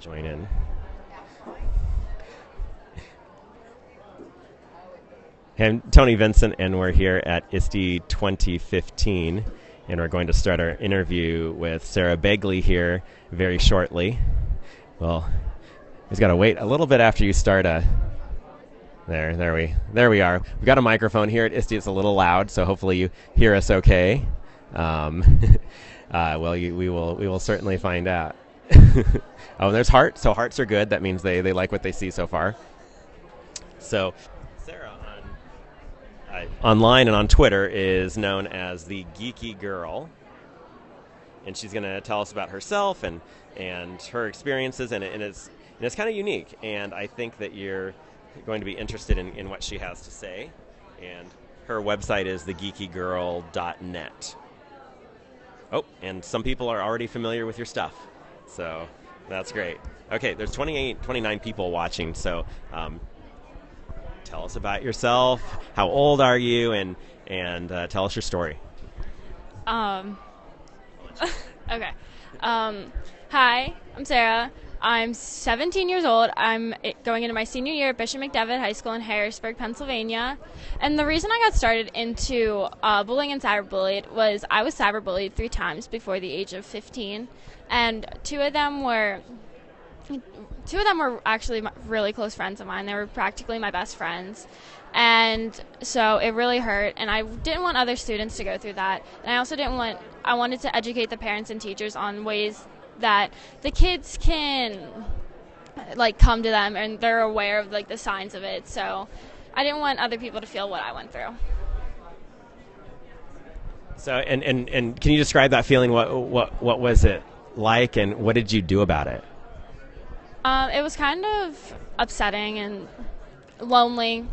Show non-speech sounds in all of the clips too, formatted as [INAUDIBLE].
join in. I'm Tony Vincent, and we're here at ISTE 2015, and we're going to start our interview with Sarah Begley here very shortly. Well, he's got to wait a little bit after you start. A, uh, there, there we, there we are. We've got a microphone here at ISTE. It's a little loud, so hopefully you hear us okay. Um, [LAUGHS] uh, well, you, we will, we will certainly find out. [LAUGHS] oh, there's heart. So hearts are good. That means they, they like what they see so far. So Sarah on uh, online and on Twitter is known as the Geeky Girl, and she's going to tell us about herself and and her experiences, and, and it's and it's kind of unique. And I think that you're going to be interested in, in what she has to say. And her website is thegeekygirl.net. Oh, and some people are already familiar with your stuff. So that's great. Okay, there's 28, 29 people watching. So um, tell us about yourself. How old are you? And and uh, tell us your story. Um. [LAUGHS] okay. Um, hi, I'm Sarah. I'm 17 years old. I'm going into my senior year at Bishop McDevitt High School in Harrisburg, Pennsylvania. And the reason I got started into uh, bullying and cyberbullied was I was cyberbullied three times before the age of 15, and two of them were two of them were actually really close friends of mine. They were practically my best friends. And so it really hurt and I didn't want other students to go through that. And I also didn't want I wanted to educate the parents and teachers on ways that the kids can like come to them and they're aware of like the signs of it. So I didn't want other people to feel what I went through. So and, and, and can you describe that feeling? What what what was it like and what did you do about it? Um, it was kind of upsetting and lonely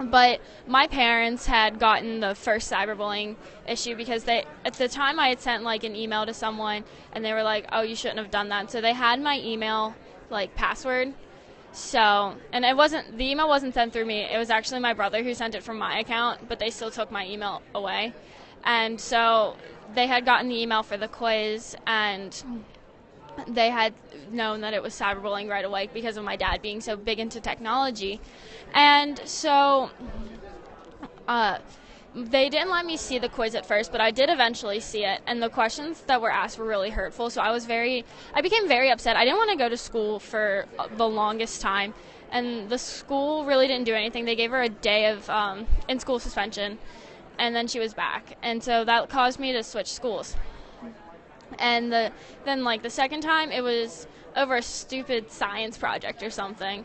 but my parents had gotten the first cyberbullying issue because they at the time I had sent like an email to someone and they were like, "Oh, you shouldn't have done that." So they had my email like password. So, and it wasn't the email wasn't sent through me. It was actually my brother who sent it from my account, but they still took my email away. And so they had gotten the email for the quiz and they had known that it was cyberbullying right away because of my dad being so big into technology. And so uh, they didn't let me see the quiz at first, but I did eventually see it. And the questions that were asked were really hurtful. So I was very, I became very upset. I didn't want to go to school for the longest time. And the school really didn't do anything. They gave her a day of um, in school suspension, and then she was back. And so that caused me to switch schools and the then like the second time it was over a stupid science project or something.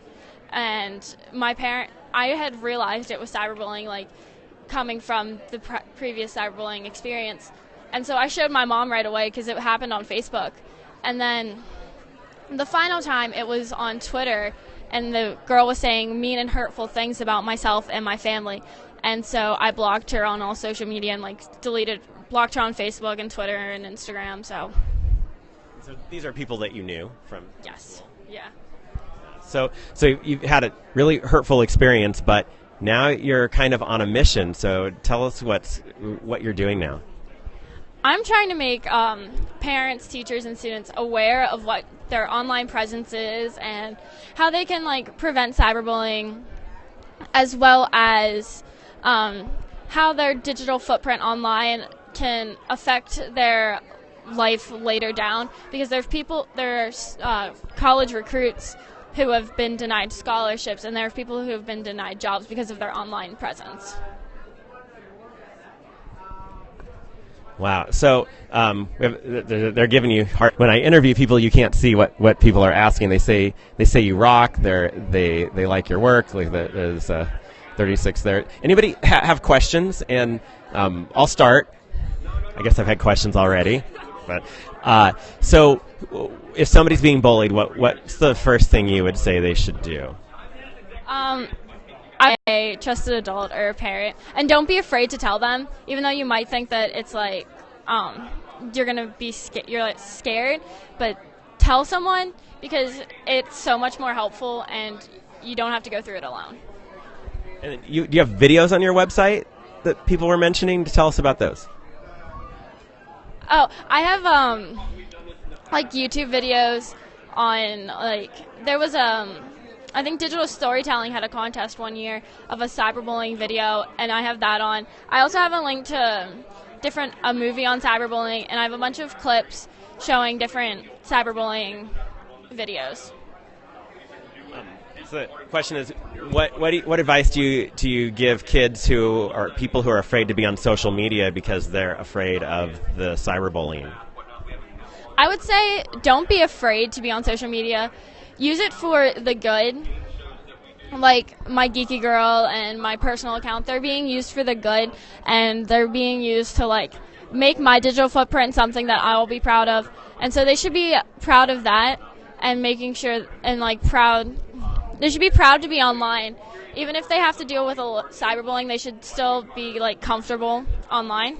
And my parent i had realized it was cyberbullying like coming from the pre- previous cyberbullying experience. And so i showed my mom right away because it happened on facebook. And then the final time it was on twitter and the girl was saying mean and hurtful things about myself and my family and so i blocked her on all social media and like deleted blocked her on Facebook and Twitter and Instagram. So. So these are people that you knew from. Yes. Yeah. So so you've had a really hurtful experience, but now you're kind of on a mission. So tell us what's what you're doing now. I'm trying to make um, parents, teachers, and students aware of what their online presence is and how they can like prevent cyberbullying, as well as um, how their digital footprint online can affect their life later down because there's people there's uh, college recruits who have been denied scholarships and there are people who have been denied jobs because of their online presence Wow. So um, they're, giving you heart. When I interview people, you can't see what, what people are asking. They say they say you rock. They they they like your work. Like there's 36 there. Anybody ha- have questions? And um, I'll start. I guess I've had questions already. But uh, so, if somebody's being bullied, what what's the first thing you would say they should do? Um, a trusted adult or a parent, and don't be afraid to tell them, even though you might think that it's like um, you're gonna be sca- you're like scared, but tell someone because it's so much more helpful, and you don't have to go through it alone. And you, do you have videos on your website that people were mentioning? To tell us about those. Oh, I have um, like YouTube videos on like there was um I think digital storytelling had a contest one year of a cyberbullying video, and I have that on. I also have a link to different a movie on cyberbullying, and I have a bunch of clips showing different cyberbullying videos. So the question is, what what, you, what advice do you do you give kids who are people who are afraid to be on social media because they're afraid of the cyberbullying? I would say don't be afraid to be on social media. Use it for the good. Like my geeky girl and my personal account, they're being used for the good and they're being used to like make my digital footprint something that I will be proud of. And so they should be proud of that and making sure and like proud they should be proud to be online. Even if they have to deal with a cyberbullying, they should still be like comfortable online.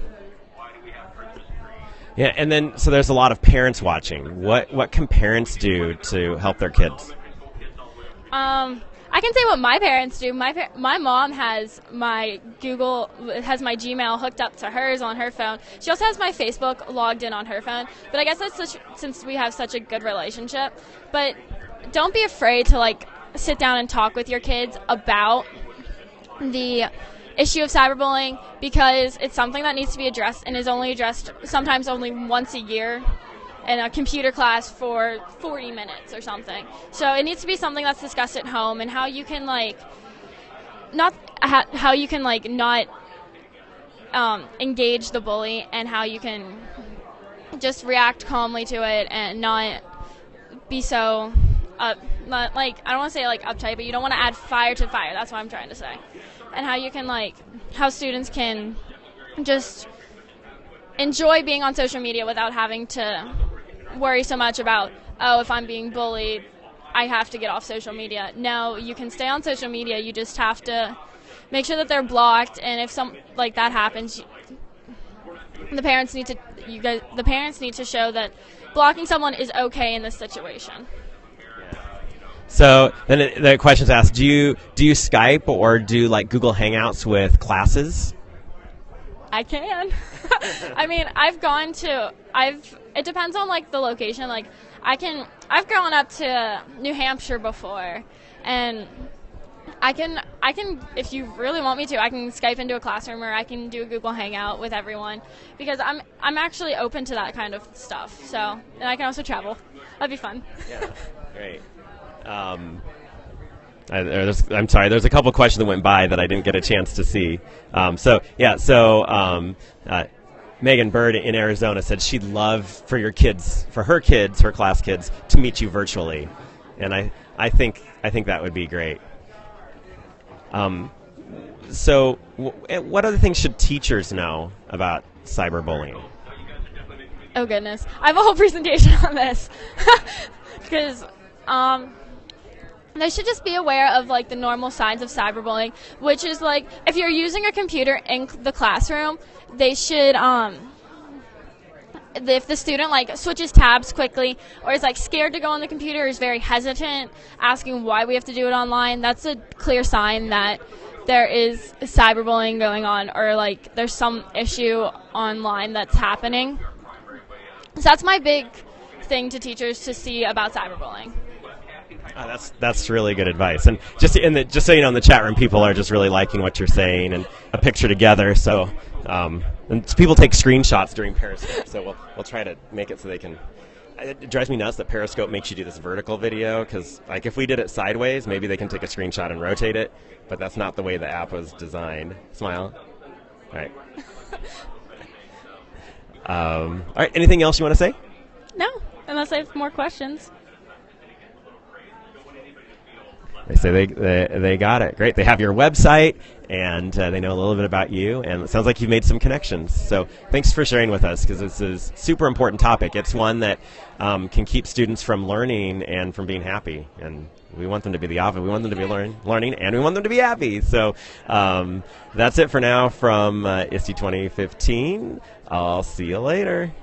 Yeah, and then so there's a lot of parents watching. What what can parents do to help their kids? Um, I can say what my parents do. My par- my mom has my Google has my Gmail hooked up to hers on her phone. She also has my Facebook logged in on her phone. But I guess that's such, since we have such a good relationship. But don't be afraid to like sit down and talk with your kids about the issue of cyberbullying because it's something that needs to be addressed and is only addressed sometimes only once a year in a computer class for 40 minutes or something. So it needs to be something that's discussed at home and how you can like not how you can like not um, engage the bully and how you can just react calmly to it and not be so up not like I don't want to say like uptight, but you don't want to add fire to fire. That's what I'm trying to say and how you can like how students can just enjoy being on social media without having to worry so much about oh if I'm being bullied I have to get off social media. No, you can stay on social media. You just have to make sure that they're blocked and if some like that happens the parents need to you guys the parents need to show that blocking someone is okay in this situation. So then it, the question's asked: Do you do you Skype or do like Google Hangouts with classes? I can. [LAUGHS] I mean, I've gone to. I've. It depends on like the location. Like, I can. I've gone up to New Hampshire before, and I can. I can. If you really want me to, I can Skype into a classroom or I can do a Google Hangout with everyone because I'm. I'm actually open to that kind of stuff. So, and I can also travel. That'd be fun. Yeah. Great. Um, I, am sorry. There's a couple questions that went by that I didn't get a chance to see. Um, so yeah. So um, uh, Megan Bird in Arizona said she'd love for your kids, for her kids, her class kids, to meet you virtually, and I, I think I think that would be great. Um, so, w- eh, what other things should teachers know about cyberbullying? Oh goodness, I have a whole presentation [LAUGHS] on this [LAUGHS] because. They should just be aware of like the normal signs of cyberbullying, which is like if you're using a computer in the classroom, they should um if the student like switches tabs quickly or is like scared to go on the computer is very hesitant asking why we have to do it online that's a clear sign that there is cyberbullying going on or like there's some issue online that's happening. So that's my big thing to teachers to see about cyberbullying Oh, that's that's really good advice. And just in the just so you know, in the chat room, people are just really liking what you're saying and a picture together. So, um, and people take screenshots during Periscope. So we'll we'll try to make it so they can. It drives me nuts that Periscope makes you do this vertical video because, like, if we did it sideways, maybe they can take a screenshot and rotate it. But that's not the way the app was designed. Smile. All right. [LAUGHS] um, all right. Anything else you want to say? No, unless I have more questions. They say they, they, they got it. Great. They have your website and uh, they know a little bit about you. And it sounds like you've made some connections. So thanks for sharing with us because this is super important topic. It's one that um, can keep students from learning and from being happy. And we want them to be the opposite. We want them to be learn, learning and we want them to be happy. So um, that's it for now from uh, ISTE 2015. I'll see you later.